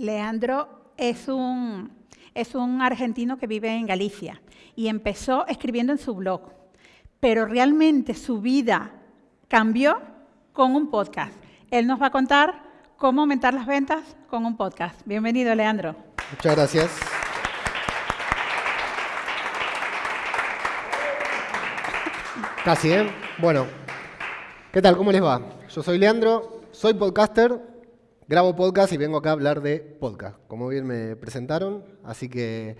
Leandro es un, es un argentino que vive en Galicia y empezó escribiendo en su blog, pero realmente su vida cambió con un podcast. Él nos va a contar cómo aumentar las ventas con un podcast. Bienvenido, Leandro. Muchas gracias. Casi, ¿eh? Bueno, ¿qué tal? ¿Cómo les va? Yo soy Leandro, soy podcaster, grabo podcast y vengo acá a hablar de podcast, como bien me presentaron. Así que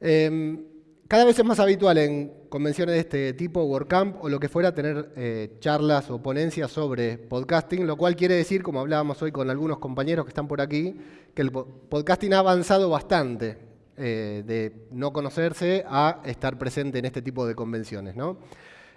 em, cada vez es más habitual en convenciones de este tipo, WordCamp o lo que fuera, tener eh, charlas o ponencias sobre podcasting, lo cual quiere decir, como hablábamos hoy con algunos compañeros que están por aquí, que el podcasting ha avanzado bastante eh, de no conocerse a estar presente en este tipo de convenciones, ¿no?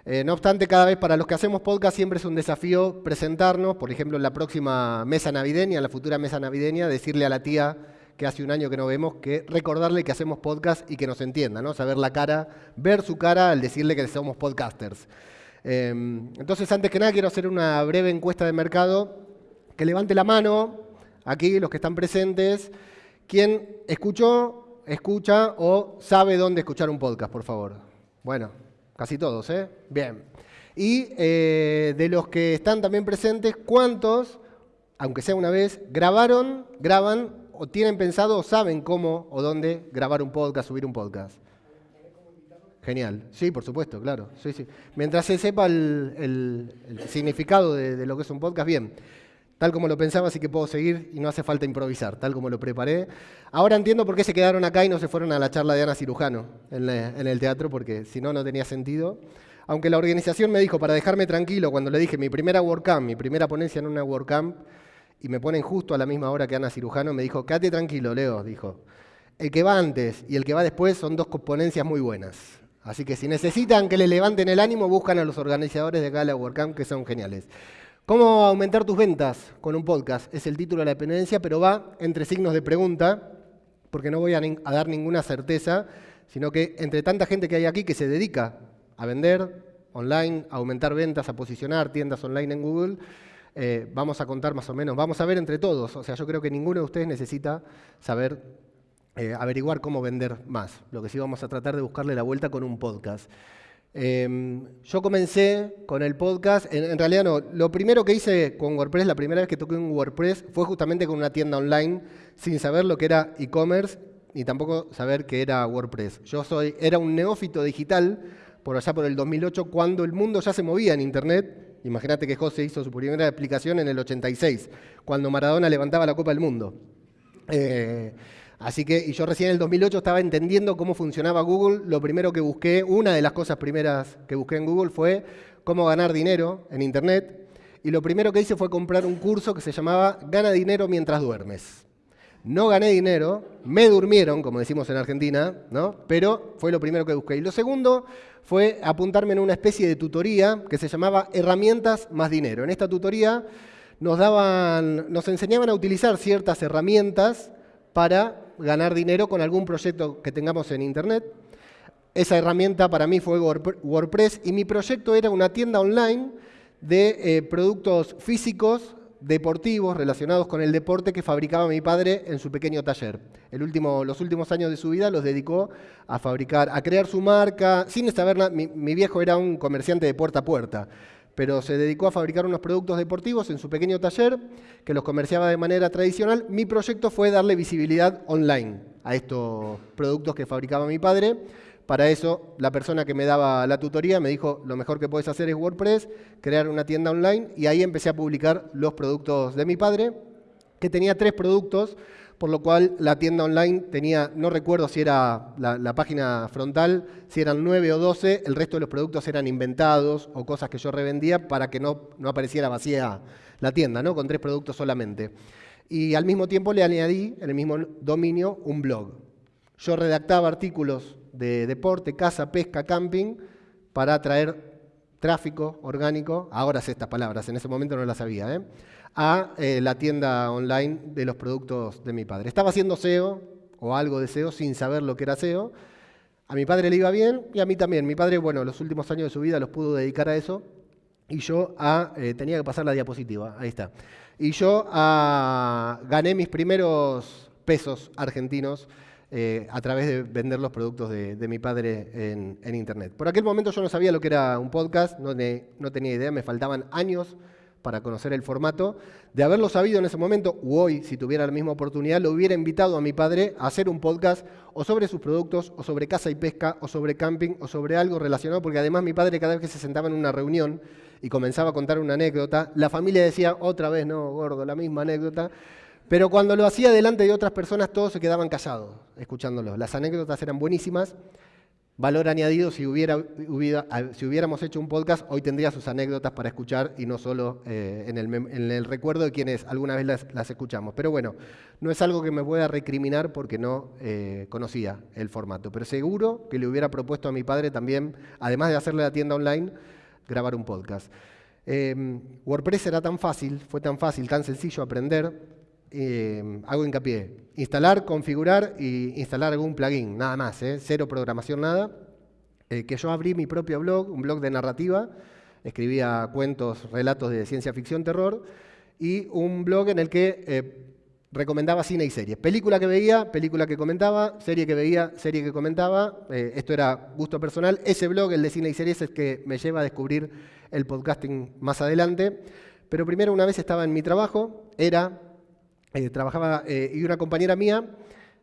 Eh, no obstante, cada vez para los que hacemos podcast siempre es un desafío presentarnos, por ejemplo, en la próxima mesa navideña, en la futura mesa navideña, decirle a la tía que hace un año que no vemos, que recordarle que hacemos podcast y que nos entienda, ¿no? Saber la cara, ver su cara al decirle que somos podcasters. Em, entonces, antes que nada, quiero hacer una breve encuesta de mercado. Que levante la mano, aquí, los que están presentes, ¿quién escuchó, escucha o sabe dónde escuchar un podcast, por favor? Bueno, Casi todos, ¿eh? Bien. Y eh, de los que están también presentes, ¿cuántos, aunque sea una vez, grabaron, graban o tienen pensado o saben cómo o dónde grabar un podcast, subir un podcast? Genial. Sí, por supuesto, claro. Sí, sí. Mientras se sepa el, significado de, de, lo que es un podcast, bien tal como lo pensaba, así que puedo seguir y no hace falta improvisar, tal como lo preparé. Ahora entiendo por qué se quedaron acá y no se fueron a la charla de Ana Cirujano en, el teatro, porque si no, no tenía sentido. Aunque la organización me dijo, para dejarme tranquilo, cuando le dije mi primera WordCamp, mi primera ponencia en una WordCamp, y me ponen justo a la misma hora que Ana Cirujano, me dijo, quédate tranquilo, Leo, dijo. El que va antes y el que va después son dos ponencias muy buenas. Así que si necesitan que le levanten el ánimo, buscan a los organizadores de acá de que son geniales. ¿Cómo aumentar tus ventas con un podcast? Es el título de la dependencia, pero va entre signos de pregunta, porque no voy a, dar ninguna certeza, sino que entre tanta gente que hay aquí que se dedica a vender online, a aumentar ventas, a posicionar tiendas online en Google, eh, vamos a contar más o menos, vamos a ver entre todos. O sea, yo creo que ninguno de ustedes necesita saber, eh, averiguar cómo vender más. Lo que sí vamos a tratar de buscarle la vuelta con un podcast. Em, yo comencé con el podcast, en, realidad no, lo primero que hice con WordPress, la primera vez que toqué un WordPress, fue justamente con una tienda online, sin saber lo que era e-commerce, ni tampoco saber qué era WordPress. Yo soy, era un neófito digital, por allá por el 2008, cuando el mundo ya se movía en Internet. Imagínate que José hizo su primera aplicación en el 86, cuando Maradona levantaba la Copa del Mundo. Eh, Así que, y yo recién en el 2008 estaba entendiendo cómo funcionaba Google. Lo primero que busqué, una de las cosas primeras que busqué en Google fue cómo ganar dinero en Internet. Y lo primero que hice fue comprar un curso que se llamaba Gana dinero mientras duermes. No gané dinero, me durmieron, como decimos en Argentina, ¿no? pero fue lo primero que busqué. Y lo segundo fue apuntarme en una especie de tutoría que se llamaba Herramientas más dinero. En esta tutoría nos, daban, nos enseñaban a utilizar ciertas herramientas para ganar dinero con algún proyecto que tengamos en Internet. Esa herramienta para mí fue WordPress y mi proyecto era una tienda online de eh, productos físicos, deportivos, relacionados con el deporte que fabricaba mi padre en su pequeño taller. El último, los últimos años de su vida los dedicó a fabricar, a crear su marca, sin saber nada. mi viejo era un comerciante de puerta a puerta pero se dedicó a fabricar unos productos deportivos en su pequeño taller, que los comerciaba de manera tradicional. Mi proyecto fue darle visibilidad online a estos productos que fabricaba mi padre. Para eso, la persona que me daba la tutoría me dijo, lo mejor que puedes hacer es WordPress, crear una tienda online, y ahí empecé a publicar los productos de mi padre, que tenía tres productos, por lo cual la tienda online tenía, no recuerdo si era la, página frontal, si eran 9 o 12, el resto de los productos eran inventados o cosas que yo revendía para que no, no apareciera vacía la tienda, ¿no? con tres productos solamente. Y al mismo tiempo le añadí en el mismo dominio un blog. Yo redactaba artículos de deporte, casa, pesca, camping, para atraer tráfico orgánico, ahora sé estas palabras, en ese momento no las sabía, ¿eh? a eh, la tienda online de los productos de mi padre. Estaba haciendo SEO o algo de SEO sin saber lo que era SEO. A mi padre le iba bien y a mí también. Mi padre, bueno, los últimos años de su vida los pudo dedicar a eso. y yo eh, tenía que pasar la diapositiva, ahí está. Y yo gané mis primeros pesos argentinos eh, a través de vender los productos de, mi padre en, Internet. Por aquel momento yo no sabía lo que era un podcast, no, tenía idea, me faltaban años para conocer el formato. De haberlo sabido en ese momento, u hoy, si tuviera la misma oportunidad, lo hubiera invitado a mi padre a hacer un podcast o sobre sus productos, o sobre caza y pesca, o sobre camping, o sobre algo relacionado, porque además mi padre cada vez que se sentaba en una reunión y comenzaba a contar una anécdota, la familia decía, otra vez, no, gordo, la misma anécdota. Pero cuando lo hacía delante de otras personas, todos se quedaban callados escuchándolo. Las anécdotas eran buenísimas Valor añadido, si, hubiera, si hubiéramos hecho un podcast, hoy tendría sus anécdotas para escuchar y no solo eh, en, el, recuerdo de quienes alguna vez las, escuchamos. Pero bueno, no es algo que me pueda recriminar porque no eh, conocía el formato. Pero seguro que le hubiera propuesto a mi padre también, además de hacerle la tienda online, grabar un podcast. Em, WordPress era tan fácil, fue tan fácil, tan sencillo aprender, eh, hago hincapié, instalar, configurar y instalar algún plugin, nada más, ¿eh? cero programación, nada. Eh, que yo abrí mi propio blog, un blog de narrativa, escribía cuentos, relatos de ciencia ficción, terror, y un blog en el que recomendaba cine y series. Película que veía, película que comentaba, serie que veía, serie que comentaba. esto era gusto personal. Ese blog, el de cine y series, es que me lleva a descubrir el podcasting más adelante. Pero primero, una vez estaba en mi trabajo, era eh, trabajaba eh, y una compañera mía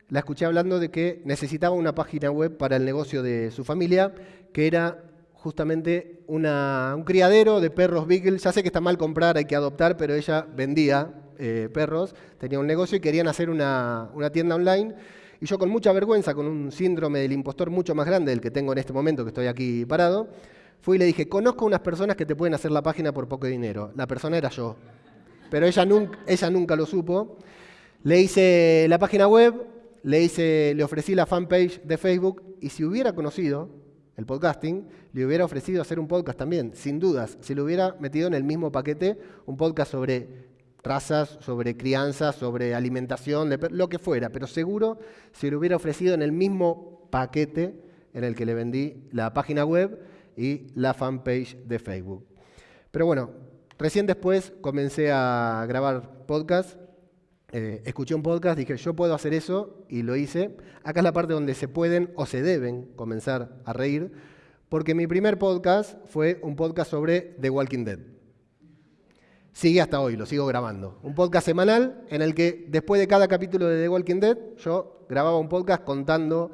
la escuché hablando de que necesitaba una página web para el negocio de su familia, que era justamente un criadero de perros Beagle. Ya sé que está mal comprar, hay que adoptar, pero ella vendía eh, perros, tenía un negocio y querían hacer una, una tienda online. Y yo con mucha vergüenza, con un síndrome del impostor mucho más grande del que tengo en este momento, que estoy aquí parado, fui y le dije, conozco unas personas que te pueden hacer la página por poco dinero. La persona era yo pero ella nunca, lo supo. Le hice la página web, le, hice, le ofrecí la fanpage de Facebook y si hubiera conocido el podcasting, le hubiera ofrecido hacer un podcast también, sin dudas. Si lo hubiera metido en el mismo paquete, un podcast sobre razas, sobre crianza, sobre alimentación, lo que fuera, pero seguro se lo hubiera ofrecido en el mismo paquete en el que le vendí la página web y la fanpage de Facebook. Pero bueno, Recién después comencé a grabar podcast, eh, escuché un podcast, dije, yo puedo hacer eso y lo hice. Acá es la parte donde se pueden o se deben comenzar a reír, porque mi primer podcast fue un podcast sobre The Walking Dead. Sigue hasta hoy, lo sigo grabando. Un podcast semanal en el que después de cada capítulo de The Walking Dead yo grababa un podcast contando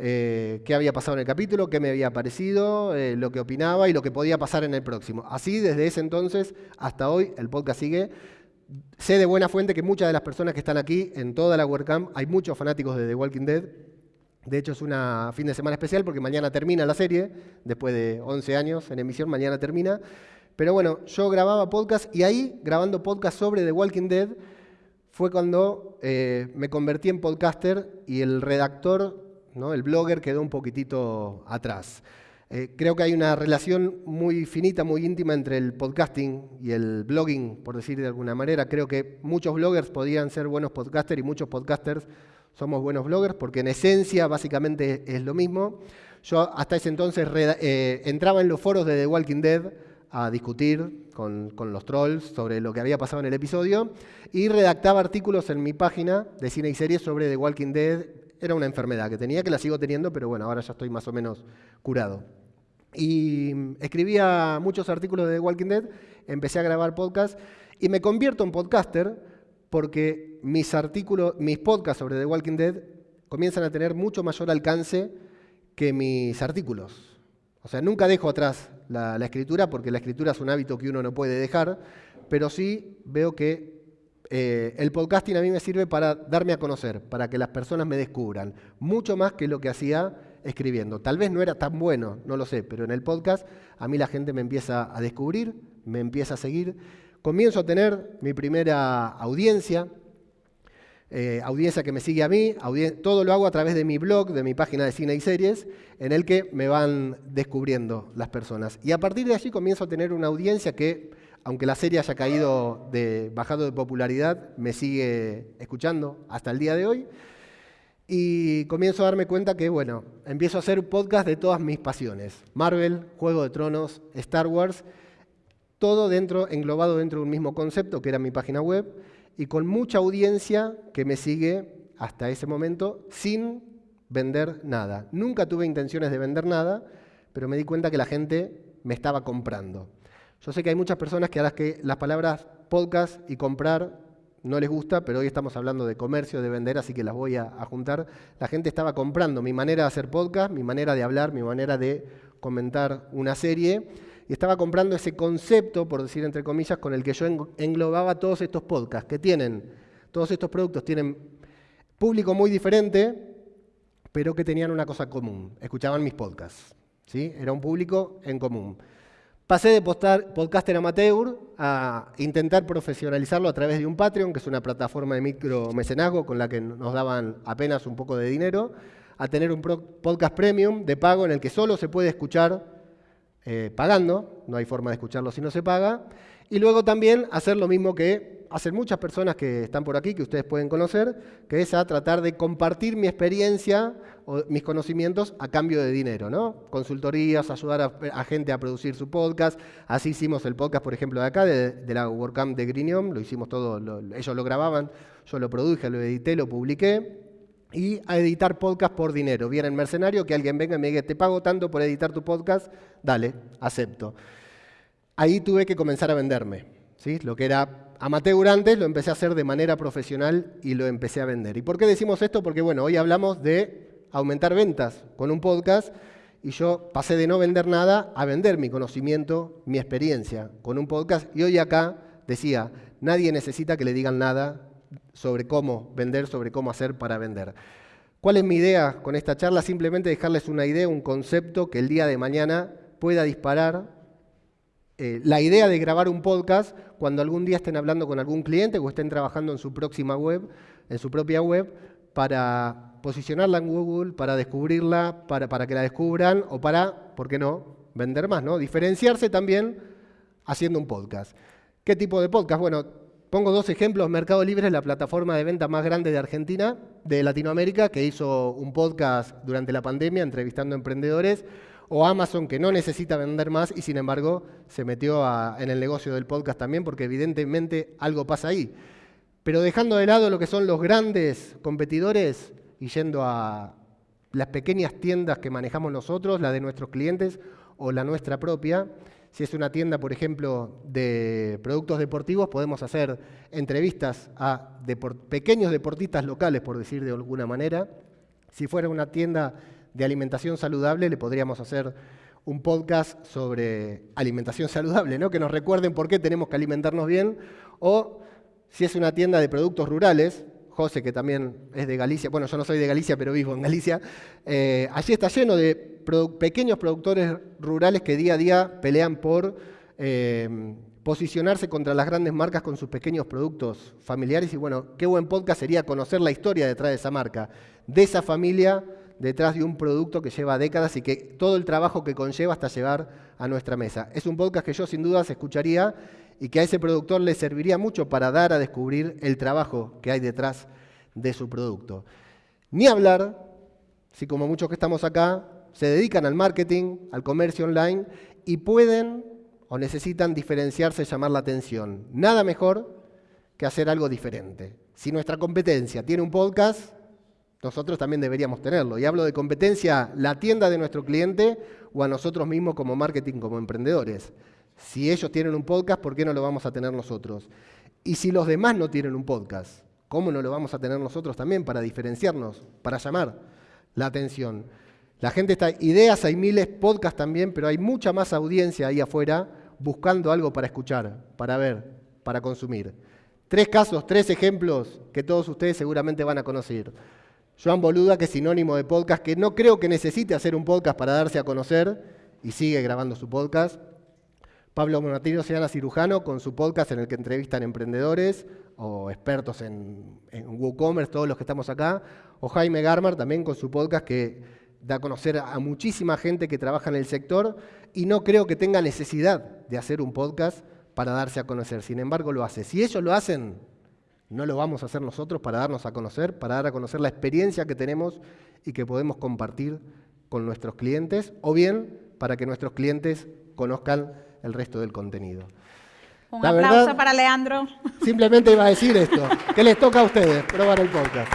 eh, qué había pasado en el capítulo, qué me había parecido, eh, lo que opinaba y lo que podía pasar en el próximo. Así, desde ese entonces hasta hoy, el podcast sigue. Sé de buena fuente que muchas de las personas que están aquí en toda la WordCamp, hay muchos fanáticos de The Walking Dead. De hecho, es una fin de semana especial porque mañana termina la serie, después de 11 años en emisión, mañana termina. Pero bueno, yo grababa podcast y ahí, grabando podcast sobre The Walking Dead, fue cuando eh, me convertí en podcaster y el redactor el blogger quedó un poquitito atrás. Eh, creo que hay una relación muy finita, muy íntima entre el podcasting y el blogging, por decir de alguna manera. Creo que muchos bloggers podrían ser buenos podcasters y muchos podcasters somos buenos bloggers porque en esencia básicamente es lo mismo. Yo hasta ese entonces eh, entraba en los foros de The Walking Dead a discutir con, los trolls sobre lo que había pasado en el episodio y redactaba artículos en mi página de cine y series sobre The Walking Dead era una enfermedad que tenía, que la sigo teniendo, pero bueno, ahora ya estoy más o menos curado. Y escribía muchos artículos de The Walking Dead, empecé a grabar podcast y me convierto en podcaster porque mis artículos, mis podcasts sobre The Walking Dead comienzan a tener mucho mayor alcance que mis artículos. O sea, nunca dejo atrás la escritura porque la escritura es un hábito que uno no puede dejar, pero sí veo que eh, el podcasting a mí me sirve para darme a conocer, para que las personas me descubran, mucho más que lo que hacía escribiendo. Tal vez no era tan bueno, no lo sé, pero en el podcast a mí la gente me empieza a descubrir, me empieza a seguir. Comienzo a tener mi primera audiencia, eh, audiencia que me sigue a mí, todo lo hago a través de mi blog, de mi página de cine y series, en el que me van descubriendo las personas. Y a partir de allí comienzo a tener una audiencia que aunque la serie haya caído de, bajado de popularidad, me sigue escuchando hasta el día de hoy. Y comienzo a darme cuenta que, bueno, empiezo a hacer podcast de todas mis pasiones. Marvel, Juego de Tronos, Star Wars. todo dentro, englobado dentro de un mismo concepto, que era mi página web, y con mucha audiencia que me sigue hasta ese momento sin vender nada. Nunca tuve intenciones de vender nada, pero me di cuenta que la gente me estaba comprando. Yo sé que hay muchas personas que a las que las palabras podcast y comprar no les gusta, pero hoy estamos hablando de comercio, de vender, así que las voy a, juntar. La gente estaba comprando mi manera de hacer podcast, mi manera de hablar, mi manera de comentar una serie, y estaba comprando ese concepto, por decir entre comillas, con el que yo englobaba todos estos podcasts, que tienen, todos estos productos tienen público muy diferente, pero que tenían una cosa común, escuchaban mis podcasts. ¿sí? Era un público en común. Pasé de podcaster amateur a intentar profesionalizarlo a través de un Patreon, que es una plataforma de micromecenazgo con la que nos daban apenas un poco de dinero, a tener un podcast premium de pago en el que solo se puede escuchar eh, pagando, no hay forma de escucharlo si no se paga, y luego también hacer lo mismo que hacen muchas personas que están por aquí, que ustedes pueden conocer, que es a tratar de compartir mi experiencia o mis conocimientos a cambio de dinero, ¿no? Consultorías, ayudar a, gente a producir su podcast. Así hicimos el podcast, por ejemplo, de acá, de, la WordCamp de Grinium, lo hicimos todo, ellos lo grababan, yo lo produje, lo edité, lo publiqué. Y a editar podcast por dinero. Viene el mercenario, que alguien venga y me diga, te pago tanto por editar tu podcast, dale, acepto. Ahí tuve que comenzar a venderme. ¿sí? Lo que era amateur antes, lo empecé a hacer de manera profesional y lo empecé a vender. ¿Y por qué decimos esto? Porque bueno, hoy hablamos de aumentar ventas con un podcast y yo pasé de no vender nada a vender mi conocimiento, mi experiencia con un podcast y hoy acá decía, nadie necesita que le digan nada sobre cómo vender, sobre cómo hacer para vender. ¿Cuál es mi idea con esta charla? Simplemente dejarles una idea, un concepto que el día de mañana pueda disparar eh, la idea de grabar un podcast cuando algún día estén hablando con algún cliente o estén trabajando en su próxima web, en su propia web, para posicionarla en Google, para descubrirla, para, para que la descubran o para, ¿por qué no?, vender más, ¿no? Diferenciarse también haciendo un podcast. ¿Qué tipo de podcast? Bueno, pongo dos ejemplos. Mercado Libre es la plataforma de venta más grande de Argentina, de Latinoamérica, que hizo un podcast durante la pandemia entrevistando emprendedores o Amazon que no necesita vender más y sin embargo se metió en el negocio del podcast también porque evidentemente algo pasa ahí. Pero dejando de lado lo que son los grandes competidores y yendo a las pequeñas tiendas que manejamos nosotros, la de nuestros clientes o la nuestra propia, si es una tienda, por ejemplo, de productos deportivos, podemos hacer entrevistas a pequeños deportistas locales, por decir de alguna manera. Si fuera una tienda de alimentación saludable, le podríamos hacer un podcast sobre alimentación saludable, ¿no? que nos recuerden por qué tenemos que alimentarnos bien, o si es una tienda de productos rurales, José, que también es de Galicia, bueno, yo no soy de Galicia, pero vivo en Galicia, eh, allí está lleno de pequeños productores rurales que día a día pelean por eh, posicionarse contra las grandes marcas con sus pequeños productos familiares. Y bueno, qué buen podcast sería conocer la historia detrás de esa marca, de esa familia detrás de un producto que lleva décadas y que todo el trabajo que conlleva hasta llegar a nuestra mesa. Es un podcast que yo sin dudas escucharía y que a ese productor le serviría mucho para dar a descubrir el trabajo que hay detrás de su producto. Ni hablar, si como muchos que estamos acá se dedican al marketing, al comercio online y pueden o necesitan diferenciarse, llamar la atención. Nada mejor que hacer algo diferente. Si nuestra competencia tiene un podcast, nosotros también deberíamos tenerlo. Y hablo de competencia, la tienda de nuestro cliente o a nosotros mismos como marketing, como emprendedores. Si ellos tienen un podcast, ¿por qué no lo vamos a tener nosotros? Y si los demás no tienen un podcast, ¿cómo no lo vamos a tener nosotros también para diferenciarnos, para llamar la atención? La gente está, ideas hay miles, podcasts también, pero hay mucha más audiencia ahí afuera buscando algo para escuchar, para ver, para consumir. Tres casos, tres ejemplos que todos ustedes seguramente van a conocer. Joan Boluda, que es sinónimo de podcast, que no creo que necesite hacer un podcast para darse a conocer y sigue grabando su podcast. Pablo Monatino Seana Cirujano con su podcast en el que entrevistan emprendedores o expertos en, WooCommerce, todos los que estamos acá. O Jaime Garmar también con su podcast que da a conocer a muchísima gente que trabaja en el sector y no creo que tenga necesidad de hacer un podcast para darse a conocer. Sin embargo, lo hace. Si ellos lo hacen, no lo vamos a hacer nosotros para darnos a conocer, para dar a conocer la experiencia que tenemos y que podemos compartir con nuestros clientes, o bien para que nuestros clientes conozcan el resto del contenido. Un La aplauso verdad- para Leandro. Simplemente iba a decir esto, que les toca a ustedes probar el podcast.